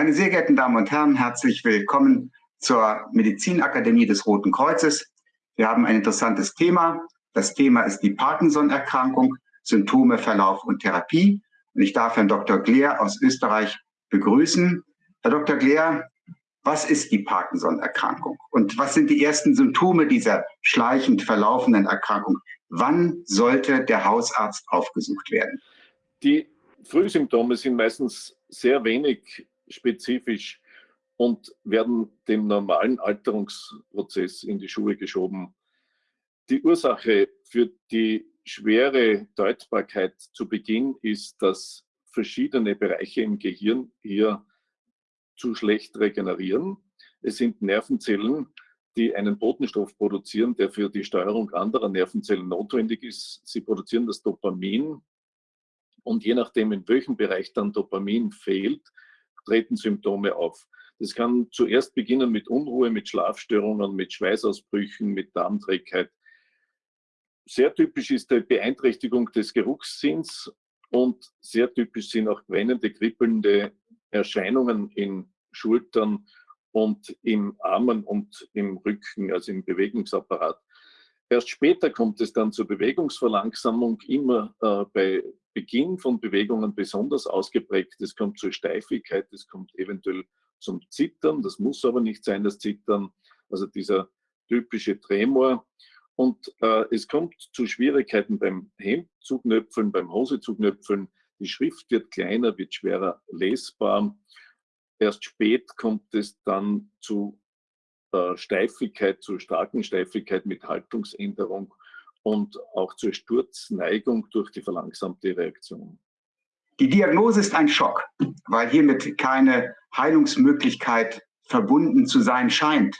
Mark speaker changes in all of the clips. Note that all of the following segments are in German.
Speaker 1: Meine sehr geehrten Damen und Herren, herzlich willkommen zur Medizinakademie des Roten Kreuzes. Wir haben ein interessantes Thema. Das Thema ist die Parkinson-Erkrankung, Symptome, Verlauf und Therapie. Und ich darf Herrn Dr. Gleer aus Österreich begrüßen. Herr Dr. Gleer, was ist die Parkinson-Erkrankung und was sind die ersten Symptome dieser schleichend verlaufenden Erkrankung? Wann sollte der Hausarzt aufgesucht werden?
Speaker 2: Die Frühsymptome sind meistens sehr wenig spezifisch und werden dem normalen Alterungsprozess in die Schuhe geschoben. Die Ursache für die schwere Deutbarkeit zu Beginn ist, dass verschiedene Bereiche im Gehirn hier zu schlecht regenerieren. Es sind Nervenzellen, die einen Botenstoff produzieren, der für die Steuerung anderer Nervenzellen notwendig ist. Sie produzieren das Dopamin und je nachdem, in welchem Bereich dann Dopamin fehlt, treten Symptome auf. Das kann zuerst beginnen mit Unruhe, mit Schlafstörungen, mit Schweißausbrüchen, mit Darmträgheit. Sehr typisch ist die Beeinträchtigung des Geruchssinns und sehr typisch sind auch brennende, kribbelnde Erscheinungen in Schultern und im Armen und im Rücken, also im Bewegungsapparat. Erst später kommt es dann zur Bewegungsverlangsamung, immer äh, bei Beginn von Bewegungen besonders ausgeprägt. Es kommt zur Steifigkeit, es kommt eventuell zum Zittern, das muss aber nicht sein, das Zittern, also dieser typische Tremor. Und äh, es kommt zu Schwierigkeiten beim Hemd zuknöpfeln, beim Hose zuknöpfeln. Die Schrift wird kleiner, wird schwerer lesbar. Erst spät kommt es dann zu äh, Steifigkeit, zu starken Steifigkeit mit Haltungsänderung und auch zur Sturzneigung durch die verlangsamte Reaktion.
Speaker 1: Die Diagnose ist ein Schock, weil hiermit keine Heilungsmöglichkeit verbunden zu sein scheint.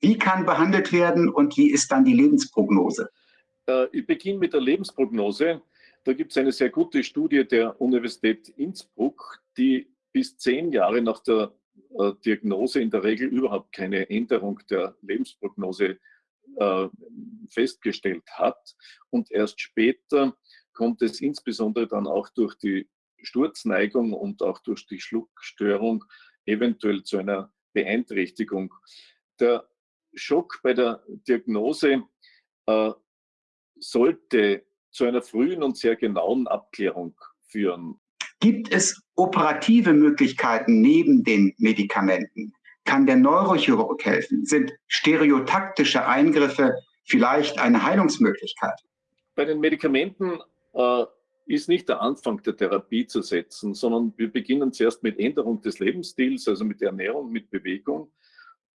Speaker 1: Wie kann behandelt werden und wie ist dann die Lebensprognose?
Speaker 2: Äh, ich beginne mit der Lebensprognose. Da gibt es eine sehr gute Studie der Universität Innsbruck, die bis zehn Jahre nach der äh, Diagnose in der Regel überhaupt keine Änderung der Lebensprognose äh, festgestellt hat. Und erst später kommt es insbesondere dann auch durch die Sturzneigung und auch durch die Schluckstörung eventuell zu einer Beeinträchtigung. Der Schock bei der Diagnose äh, sollte zu einer frühen und sehr genauen Abklärung führen.
Speaker 1: Gibt es operative Möglichkeiten neben den Medikamenten? Kann der Neurochirurg helfen? Sind stereotaktische Eingriffe vielleicht eine Heilungsmöglichkeit?
Speaker 2: Bei den Medikamenten äh, ist nicht der Anfang der Therapie zu setzen, sondern wir beginnen zuerst mit Änderung des Lebensstils, also mit Ernährung, mit Bewegung,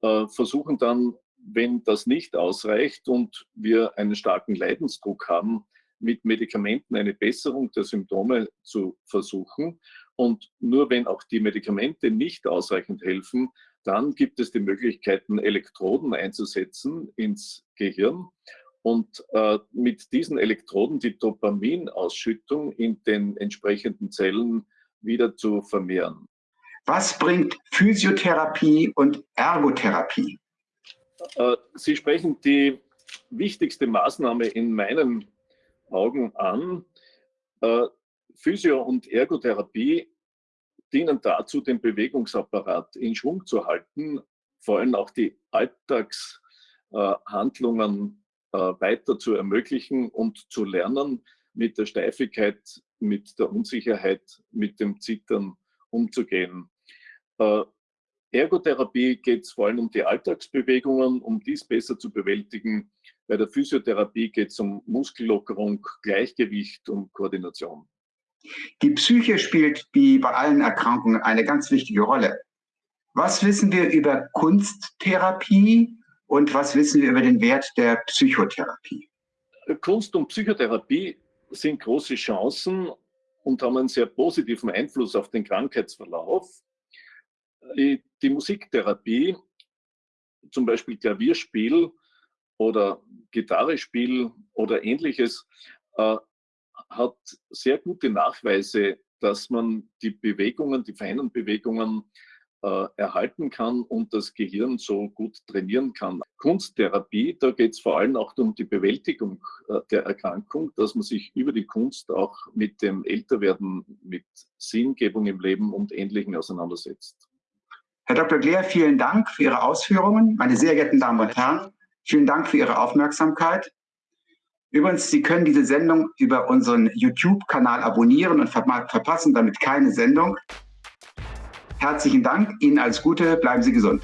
Speaker 2: äh, versuchen dann, wenn das nicht ausreicht und wir einen starken Leidensdruck haben, mit Medikamenten eine Besserung der Symptome zu versuchen. Und nur wenn auch die Medikamente nicht ausreichend helfen, dann gibt es die Möglichkeiten, Elektroden einzusetzen ins Gehirn und äh, mit diesen Elektroden die Dopaminausschüttung in den entsprechenden Zellen wieder zu vermehren.
Speaker 1: Was bringt Physiotherapie und Ergotherapie?
Speaker 2: Äh, Sie sprechen die wichtigste Maßnahme in meinen Augen an. Äh, Physio- und Ergotherapie dienen dazu, den Bewegungsapparat in Schwung zu halten, vor allem auch die Alltagshandlungen äh, weiter zu ermöglichen und zu lernen, mit der Steifigkeit, mit der Unsicherheit, mit dem Zittern umzugehen. Äh, Ergotherapie geht es vor allem um die Alltagsbewegungen, um dies besser zu bewältigen. Bei der Physiotherapie geht es um Muskellockerung, Gleichgewicht und Koordination.
Speaker 1: Die Psyche spielt wie bei allen Erkrankungen eine ganz wichtige Rolle. Was wissen wir über Kunsttherapie und was wissen wir über den Wert der Psychotherapie?
Speaker 2: Kunst und Psychotherapie sind große Chancen und haben einen sehr positiven Einfluss auf den Krankheitsverlauf. Die Musiktherapie, zum Beispiel Klavierspiel oder Gitarrespiel oder ähnliches, äh, hat sehr gute Nachweise, dass man die Bewegungen, die feinen Bewegungen äh, erhalten kann und das Gehirn so gut trainieren kann. Kunsttherapie, da geht es vor allem auch um die Bewältigung äh, der Erkrankung, dass man sich über die Kunst auch mit dem Älterwerden, mit Sinngebung im Leben und Ähnlichem auseinandersetzt.
Speaker 1: Herr Dr. Gleer, vielen Dank für Ihre Ausführungen. Meine sehr geehrten Damen und Herren, vielen Dank für Ihre Aufmerksamkeit. Übrigens, Sie können diese Sendung über unseren YouTube-Kanal abonnieren und verpassen damit keine Sendung. Herzlichen Dank, Ihnen alles Gute, bleiben Sie gesund.